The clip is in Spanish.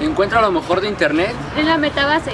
Encuentra lo mejor de internet En la metabase.